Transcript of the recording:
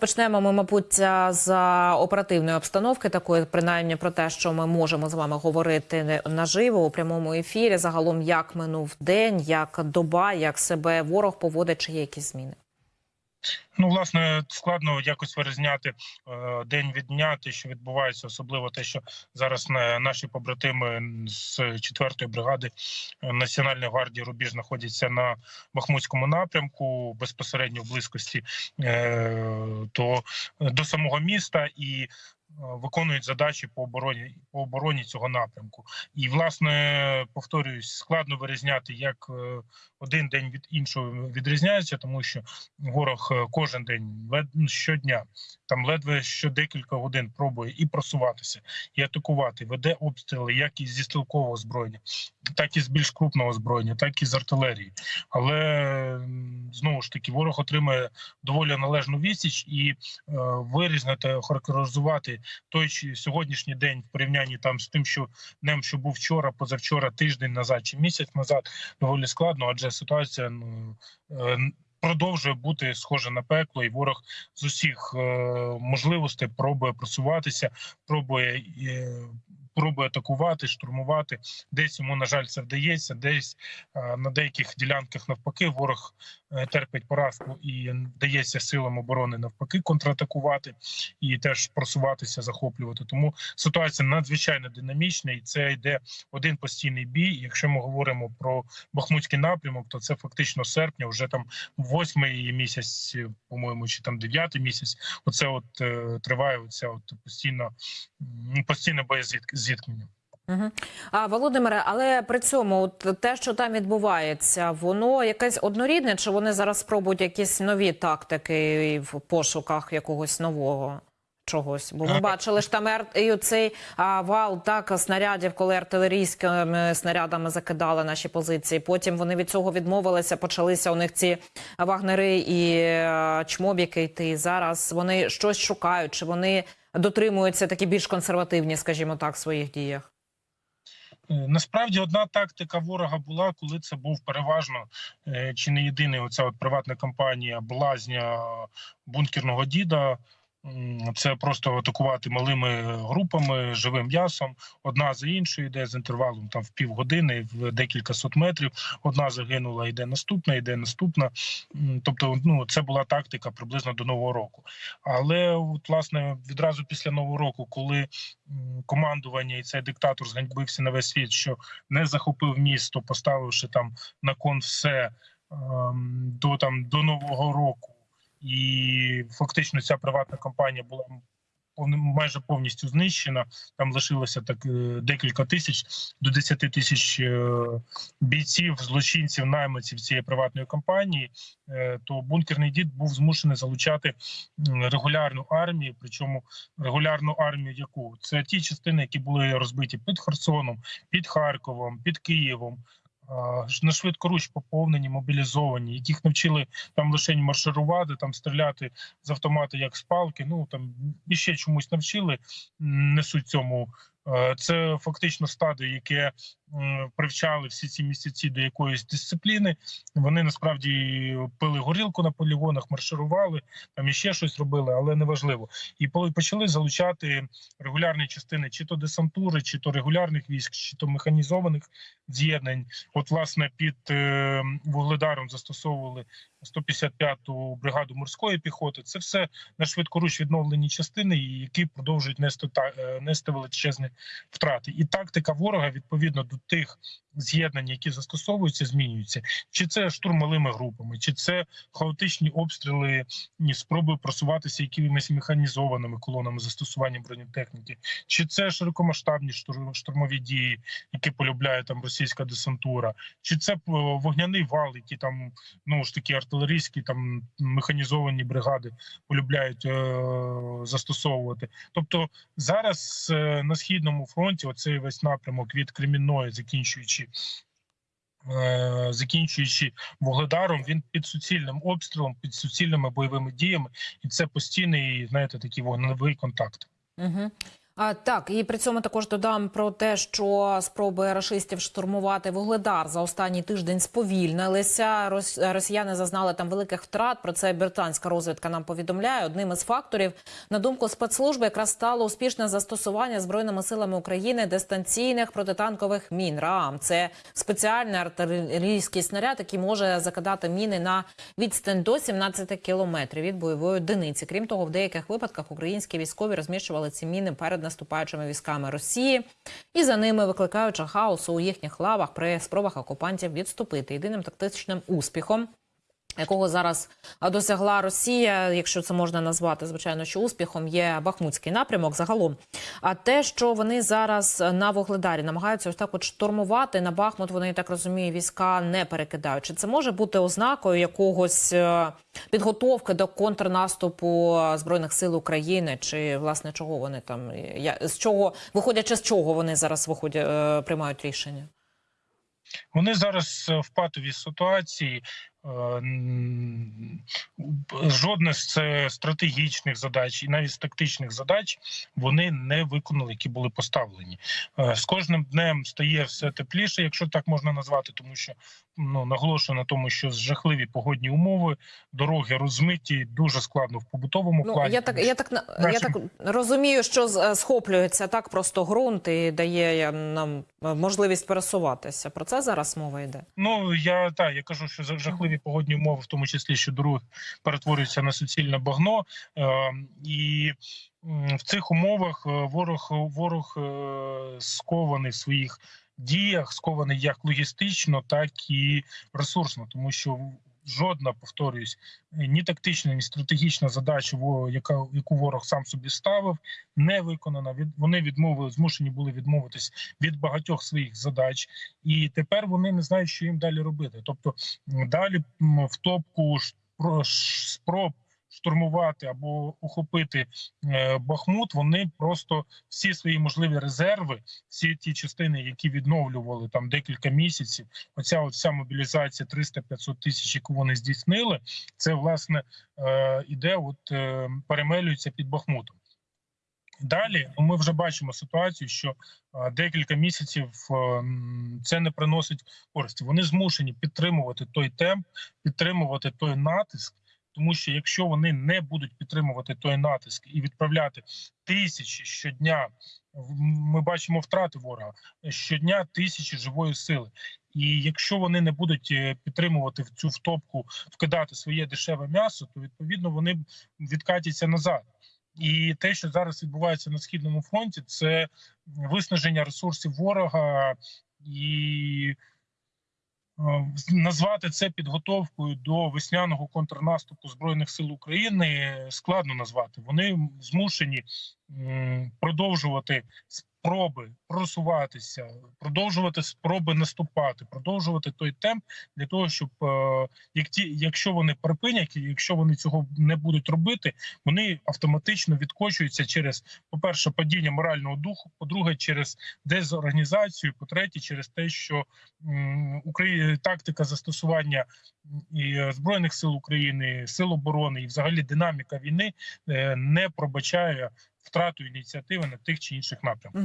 Почнемо ми, мабуть, з оперативної обстановки, такої принаймні про те, що ми можемо з вами говорити наживо у прямому ефірі. Загалом, як минув день, як доба, як себе ворог поводить, чи є якісь зміни. Ну, власне, складно якось вирізняти е, день від дня, те, що відбувається, особливо те, що зараз на наші побратими з 4-ї бригади е, Національної гвардії Рубіж знаходяться на Бахмутському напрямку, безпосередньо в близькості е, до, до самого міста і. Е, Виконують задачі по обороні по обороні цього напрямку, і власне повторююсь, складно вирізняти, як е, один день від іншого відрізняється, тому що ворог е, кожен день ну, щодня, там ледве що декілька годин пробує і просуватися, і атакувати, веде обстріли, як і зі стрілкового озброєння, так і з більш крупного озброєння, так і з артилерії. Але знову ж таки ворог отримує доволі належну відсіч і е, вирізнити, охарактеризувати той сьогоднішній день в порівнянні там з тим, що днем, що був вчора, позавчора, тиждень назад чи місяць назад, доволі складно, адже ситуація ну е, продовжує бути схожа на пекло, і ворог з усіх е, можливостей пробує просуватися, пробує. Е, Пробує атакувати, штурмувати. Десь йому, на жаль, це вдається. Десь на деяких ділянках навпаки ворог терпить поразку і вдається силам оборони навпаки контратакувати і теж просуватися, захоплювати. Тому ситуація надзвичайно динамічна, і це йде один постійний бій. Якщо ми говоримо про Бахмутський напрямок, то це фактично серпня, вже там восьмий місяць, по-моєму, чи там дев'ятий місяць. Оце от е, триває оця от постійно м, постійне боєзіткнення. Угу. А Володимире, але при цьому, от те, що там відбувається, воно якесь однорідне, чи вони зараз спробують якісь нові тактики в пошуках якогось нового? Чогось, бо ми бачили ж там і оцей а, вал так снарядів, коли артилерійськими снарядами закидали наші позиції. Потім вони від цього відмовилися. Почалися у них ці вагнери і е, чмобіки йти. Зараз вони щось шукають, чи вони дотримуються такі більш консервативні, скажімо так, в своїх діях. Е, Насправді одна тактика ворога була, коли це був переважно е, чи не єдиний оця от приватна компанія блазня бункерного діда. Це просто атакувати малими групами живим м'ясом. Одна за іншою йде з інтервалом там в півгодини, в декілька сот метрів. Одна загинула, йде наступна, йде наступна. Тобто, ну це була тактика приблизно до нового року. Але от, власне відразу після нового року, коли командування і цей диктатор зганьбився на весь світ, що не захопив місто, поставивши там на кон все до там до нового року, і фактично ця приватна компанія була майже повністю знищена. Там лишилося так е, декілька тисяч до 10 тисяч е, бійців, злочинців, найманців цієї приватної компанії. е, То бункерний дід був змушений залучати регулярну армію. Причому регулярну армію, яку це ті частини, які були розбиті під Херсоном, під Харковом, під Києвом. На швидкоруч поповнені, мобілізовані, яких навчили там лише марширувати, там стріляти з автомата як з палки. Ну там і ще чомусь навчили, несуть цьому. Е, Це фактично стадо, яке привчали всі ці місяці до якоїсь дисципліни. Вони насправді пили горілку на полігонах, марширували, там іще щось робили, але неважливо. І почали залучати регулярні частини, чи то десантури, чи то регулярних військ, чи то механізованих з'єднань. От, власне, під е, вугледаром застосовували 155-ту бригаду морської піхоти. Це все на швидкоруч відновлені частини, які продовжують нести та е, нести величезні втрати. І тактика ворога відповідно до тих з'єднань, які застосовуються, змінюються. Чи це штурм малими групами, чи це хаотичні обстріли, спроби просуватися якимись механізованими колонами застосування бронетехніки, чи це широкомасштабні штур- штурмові дії, які полюбляє там російська десантура, чи це е, вогняний вал, які там ну ж таки артилерійські там механізовані бригади полюбляють е, застосовувати. Тобто зараз е, на східному фронті оцей весь напрямок від Кремінної, закінчуючи. Е, Закінчуючи вугледаром, він під суцільним обстрілом, під суцільними бойовими діями, і це постійний, знаєте, такий вогневий контакт. Угу. А, так, і при цьому також додам про те, що спроби рашистів штурмувати вугледар за останній тиждень сповільнилися. Рос- Росіяни зазнали там великих втрат. Про це британська розвідка нам повідомляє. Одним із факторів, на думку спецслужби, якраз стало успішне застосування збройними силами України дистанційних протитанкових мін. РААМ це спеціальний артилерійський снаряд, який може закидати міни на відстань до 17 кілометрів від бойової одиниці. Крім того, в деяких випадках українські військові розміщували ці міни перед наступаючими військами Росії і за ними викликаючи хаосу у їхніх лавах при спробах окупантів відступити. Єдиним тактичним успіхом. Якого зараз досягла Росія, якщо це можна назвати, звичайно, що успіхом є Бахмутський напрямок загалом. А те, що вони зараз на Вугледарі намагаються ось так от штурмувати на Бахмут, вони так розумію, війська не перекидають. Чи це може бути ознакою якогось е, підготовки до контрнаступу збройних сил України, чи власне чого вони там з чого виходячи з чого вони зараз виходять, е, приймають рішення? Вони зараз е, в патовій ситуації. Е, Жодне з стратегічних задач і навіть з тактичних задач вони не виконали, які були поставлені. Е, З кожним днем стає все тепліше, якщо так можна назвати, тому що ну наголошую на тому, що жахливі погодні умови, дороги розмиті, дуже складно в побутовому Ну плані. я так, я так на- я так розумію, що е, схоплюється так просто ґрунт і дає нам можливість пересуватися. Про це зараз мова йде. Ну я так, я кажу, що за- жахливі погодні умови, в тому числі що дороги перетворюються на суцільне багно, е, і в цих умовах е, ворог ворог е, скований в своїх діях, скований як логістично, так і ресурсно, тому що жодна, повторююсь, ні тактична, ні стратегічна задача, яка яку ворог сам собі ставив, не виконана. Від вони відмовили, змушені були відмовитись від багатьох своїх задач, і тепер вони не знають, що їм далі робити. Тобто далі в топку спроб штурмувати або ухопити е, Бахмут. Вони просто всі свої можливі резерви, всі ті частини, які відновлювали там декілька місяців. Оця от вся мобілізація 300-500 тисяч, яку вони здійснили, це власне е, іде, от е, перемелюється під Бахмутом. Далі ну, ми вже бачимо ситуацію, що декілька місяців це не приносить користі. Вони змушені підтримувати той темп, підтримувати той натиск. Тому що якщо вони не будуть підтримувати той натиск і відправляти тисячі щодня, ми бачимо втрати ворога щодня тисячі живої сили. І якщо вони не будуть е, підтримувати в цю втопку, вкидати своє дешеве м'ясо, то відповідно вони відкатяться назад. І те, що зараз відбувається на східному фронті, це виснаження ресурсів ворога і назвати це підготовкою до весняного контрнаступу збройних сил України складно назвати. Вони змушені продовжувати спроби просуватися, продовжувати спроби наступати, продовжувати той темп для того, щоб е, як ті, якщо вони припинять, якщо вони цього не будуть робити, вони автоматично відкочуються через, по-перше, падіння морального духу, по-друге, через дезорганізацію, по-третє, через те, що м, Украї... тактика застосування і збройних сил України, сил оборони і взагалі динаміка війни е, не пробачає втрату ініціативи на тих чи інших напрямках.